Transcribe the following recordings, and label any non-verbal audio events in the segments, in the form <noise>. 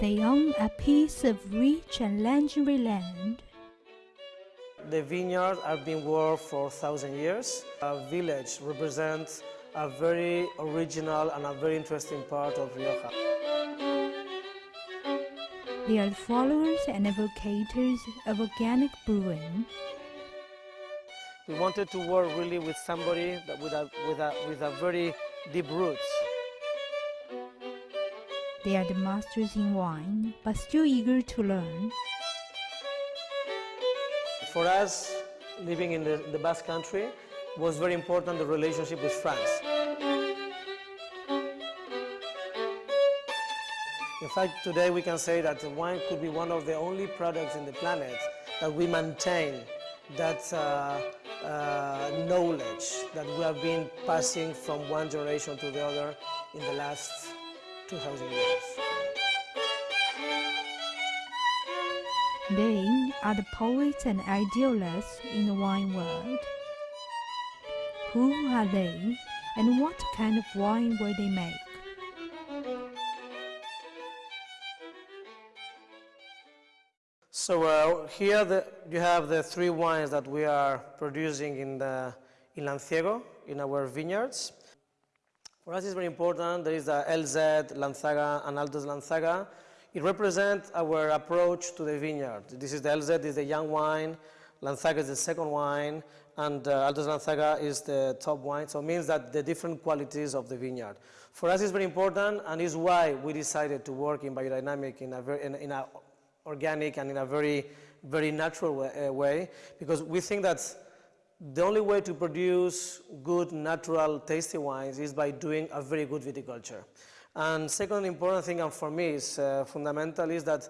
They own a piece of rich and legendary land. The vineyards have been worked for a thousand years. A village represents a very original and a very interesting part of Rioja. They are the followers and advocates of organic brewing. We wanted to work really with somebody that with a, with a, with a very deep roots. They are the masters in wine, but still eager to learn. For us, living in the, the Basque country, was very important the relationship with France. In fact, today we can say that wine could be one of the only products in the planet that we maintain that uh, uh, knowledge that we have been passing from one generation to the other in the last 2,000 years. They are the poets and idealists in the wine world. Who are they and what kind of wine will they make? So uh, here the, you have the three wines that we are producing in, the, in Lanciego, in our vineyards. For us it's very important, there is the LZ, Lanzaga and Altos Lanzaga. It represents our approach to the vineyard. This is the LZ, this is the young wine, Lanzaga is the second wine, and uh, Altos Lanzaga is the top wine. So it means that the different qualities of the vineyard. For us it's very important and is why we decided to work in biodynamic in a, very, in, in a organic and in a very, very natural way, uh, way, because we think that the only way to produce good, natural, tasty wines is by doing a very good viticulture. And second important thing, and for me is uh, fundamental, is that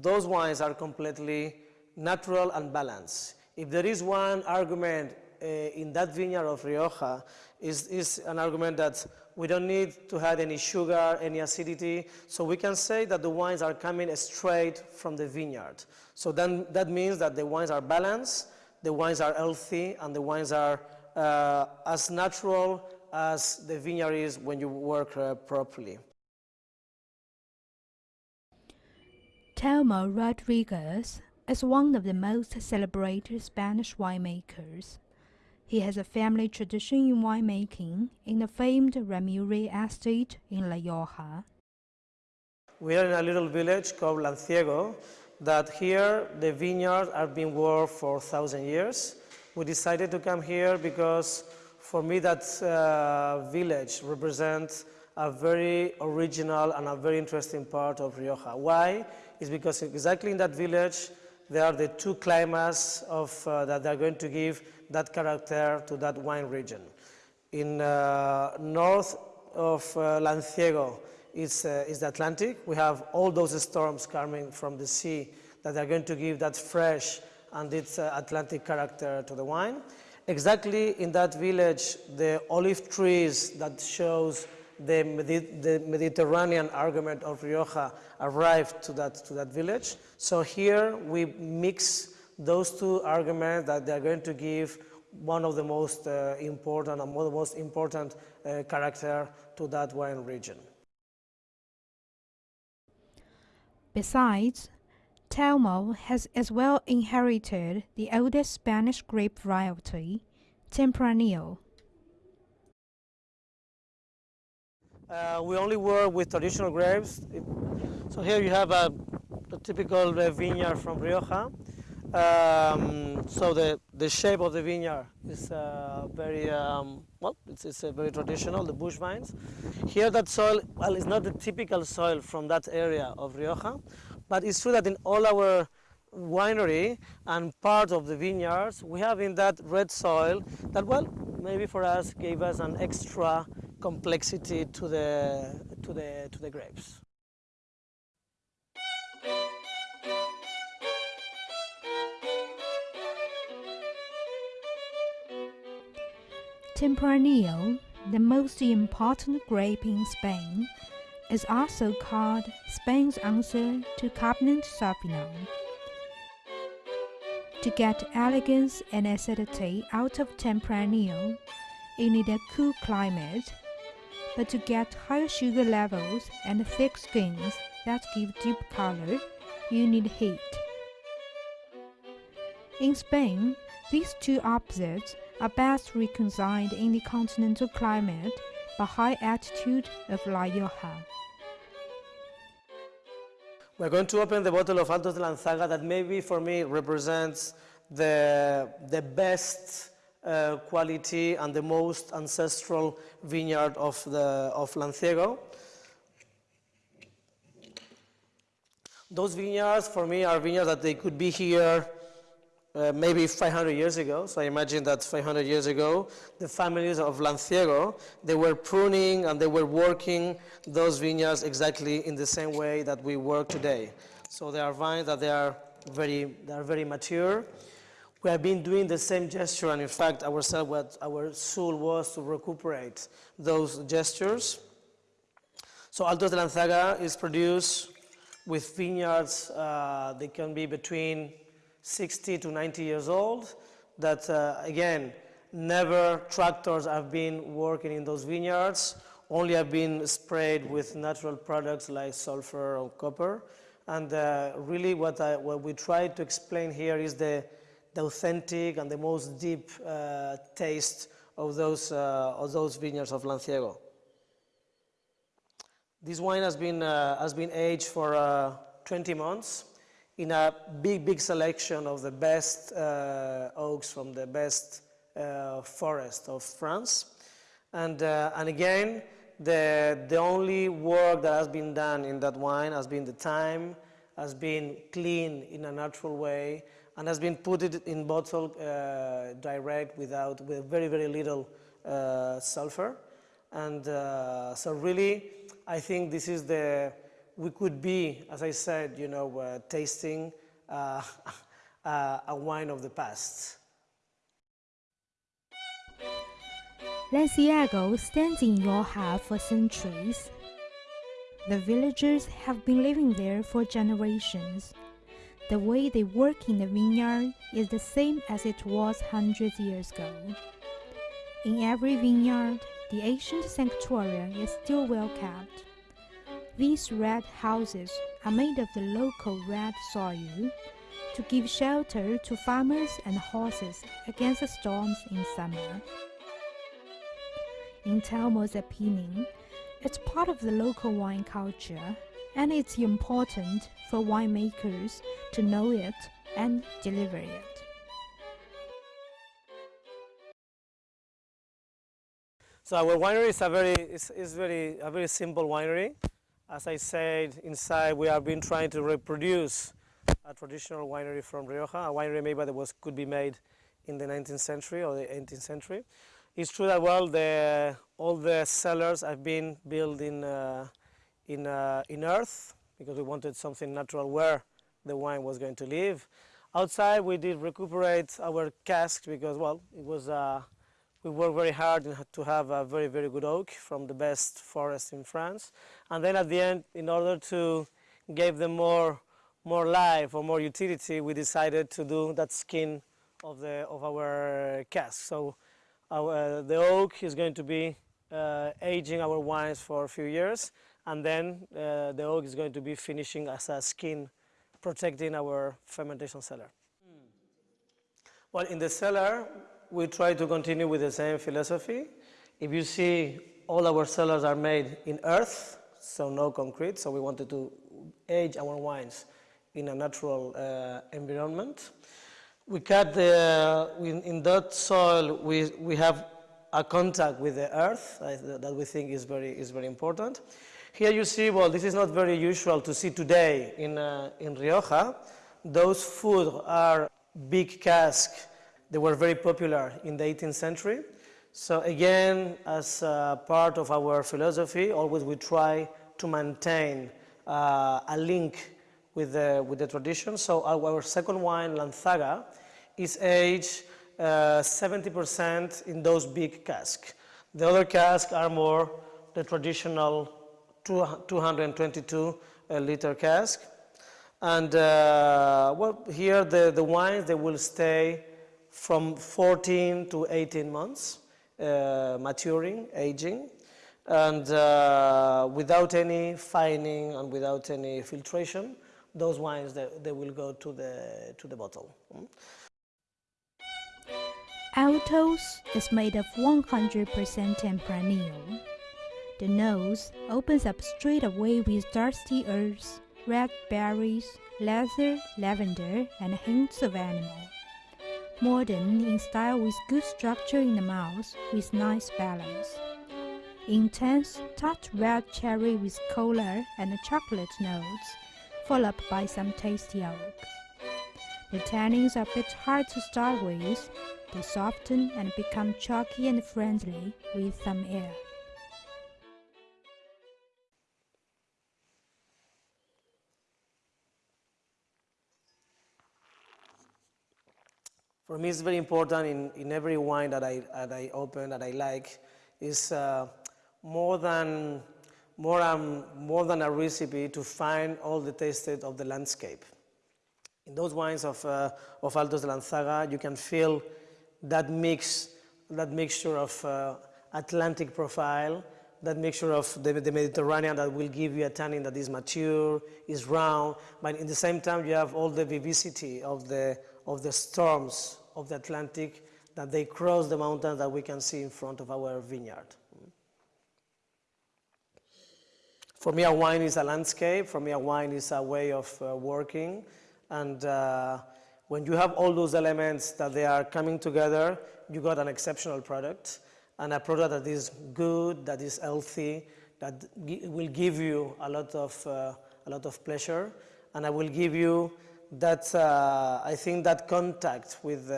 those wines are completely natural and balanced. If there is one argument uh, in that vineyard of Rioja, is, is an argument that we don't need to add any sugar, any acidity. So we can say that the wines are coming straight from the vineyard. So then that means that the wines are balanced, the wines are healthy, and the wines are uh, as natural as the vineyard is when you work uh, properly. Telmo Rodriguez is one of the most celebrated Spanish winemakers. He has a family tradition in winemaking in the famed Remelluri estate in La Rioja. We are in a little village called Lanciego that here the vineyards have been worked for thousand years. We decided to come here because for me that uh, village represents a very original and a very interesting part of Rioja. Why? Is because exactly in that village there are the two climates of, uh, that they're going to give that character to that wine region. In uh, north of uh, Lanciego is, uh, is the Atlantic. We have all those storms coming from the sea that are going to give that fresh and its uh, Atlantic character to the wine. Exactly in that village, the olive trees that shows the, Medi the Mediterranean argument of Rioja arrived to that, to that village. So here we mix those two arguments that they're going to give one of the most uh, important and one of the most important uh, character to that wine region. Besides, Telmo has as well inherited the oldest Spanish grape variety, Tempranillo. Uh, we only work with traditional grapes. So here you have a, a typical vineyard from Rioja. Um, so the, the shape of the vineyard is uh, very, um, well, it's, it's very traditional, the bush vines. Here that soil, well, it's not the typical soil from that area of Rioja, but it's true that in all our winery and part of the vineyards, we have in that red soil that, well, maybe for us gave us an extra complexity to the, to the, to the grapes. Tempranillo, the most important grape in Spain, is also called Spain's answer to Cabernet Sauvignon. To get elegance and acidity out of Tempranillo, you need a cool climate. but to get higher sugar levels and thick skins that give deep color, you need heat. In Spain, these two opposites are best reconciled in the continental climate by high altitude of La Rioja. We're going to open the bottle of Altos de Lanzaga that maybe for me represents the, the best uh, quality and the most ancestral vineyard of, the, of Lanciego. Those vineyards for me are vineyards that they could be here uh, maybe 500 years ago. So I imagine that 500 years ago, the families of Lanciego, they were pruning and they were working those vineyards exactly in the same way that we work today. So they are vines that they are very, they are very mature. We have been doing the same gesture, and in fact, ourselves, what our soul was to recuperate those gestures. So Altos de Lanzaga is produced with vineyards, uh, they can be between 60 to 90 years old, that uh, again, never tractors have been working in those vineyards, only have been sprayed with natural products like sulfur or copper. And uh, really what, I, what we try to explain here is the, the authentic and the most deep uh, taste of those, uh, of those vineyards of Lanciego. This wine has been, uh, has been aged for uh, 20 months in a big, big selection of the best uh, oaks from the best uh, forest of France. And, uh, and again, the, the only work that has been done in that wine has been the time, has been clean in a natural way, and has been put in bottle uh, direct without, with very, very little uh, sulfur. And uh, so really, I think this is the, we could be, as I said, you know, uh, tasting uh, <laughs> uh, a wine of the past. Lanciego stands in Rioja for centuries. The villagers have been living there for generations. The way they work in the vineyard is the same as it was hundreds years ago. In every vineyard, the ancient sanctuary is still well kept. These red houses are made of the local red soil to give shelter to farmers and horses against the storms in summer. In Telmo's it's part of the local wine culture and it's important for winemakers to know it and deliver it. So our winery is a very, is, is very, a very simple winery. As I said, inside we have been trying to reproduce a traditional winery from Rioja, a winery maybe that was, could be made in the 19th century or the 18th century. It's true that well, the, all the cellars have been built in, uh, in, uh, in earth because we wanted something natural where the wine was going to live. Outside we did recuperate our cask because well, it was uh, we worked very hard to have a very, very good oak from the best forest in France. And then at the end, in order to give them more, more life or more utility, we decided to do that skin of, the, of our cask. So our, the oak is going to be uh, aging our wines for a few years, and then uh, the oak is going to be finishing as a skin, protecting our fermentation cellar. Mm. Well, in the cellar, we try to continue with the same philosophy. If you see, all our cellars are made in earth, so no concrete, so we wanted to age our wines in a natural uh, environment. We cut the, in, in, that soil, we, we have a contact with the earth uh, that we think is very, is very important. Here you see, well, this is not very usual to see today in, uh, in Rioja. Those food are big cask they were very popular in the 18th century. So again, as part of our philosophy, always we try to maintain uh, a link with the, with the tradition. So our, second wine, Lanzaga, is aged 70% uh, in those big casks. The other casks are more the traditional 222 uh, liter cask. And uh, well, here the, the wines, they will stay from 14 to 18 months, uh, maturing, aging. and uh, without any fining and without any filtration, those wines they, they will go to the to the bottle. Mm. Altos is made of 100% Tempranillo. The nose opens up straight away with dusty earths, red berries, leather, lavender, and hints of animal. Modern in style with good structure in the mouth with nice balance. Intense, tart red cherry with cola and chocolate notes, followed by some tasty oak. The tannins are a bit hard to start with. They soften and become chalky and friendly with some air. For me, it's very important in, in every wine that I, that I open, that I like, is uh, more than more, um, more than a recipe to find all the tastes of the landscape. In those wines of, uh, of Altos de Lanzaga, you can feel that mix, that mixture of uh, Atlantic profile, that mixture of the, the, Mediterranean that will give you a tannin that is mature, is round, but in the same time you have all the vivacity of the, of the storms of the Atlantic that they cross the mountains that we can see in front of our vineyard. For me, a wine is a landscape. For me, a wine is a way of uh, working. And uh, when you have all those elements that they are coming together, you got an exceptional product and a product that is good, that is healthy, that will give you a lot of, uh, a lot of pleasure. And I will give you that, uh, I think that contact with,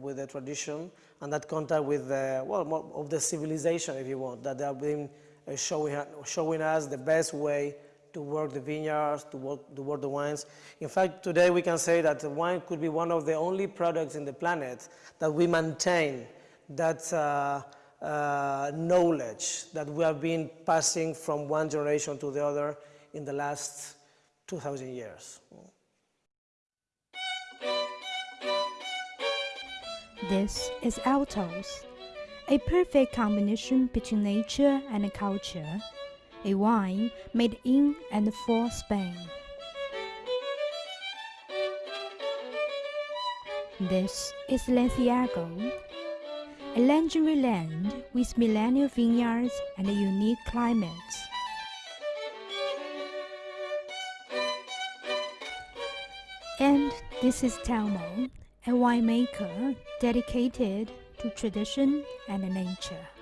with the tradition and that contact with, the, well, of the civilization, if you want, that they have been uh, showing, showing us the best way to work the vineyards, to work, to work the wines. In fact, today we can say that wine could be one of the only products in the planet that we maintain that uh, uh, knowledge that we have been passing from one generation to the other in the last 2,000 years. This is Altos, a perfect combination between nature and culture a wine made in and for Spain. This is Lanciego, a legendary land with millennial vineyards and a unique climates. And this is Telmo, a winemaker dedicated to tradition and nature.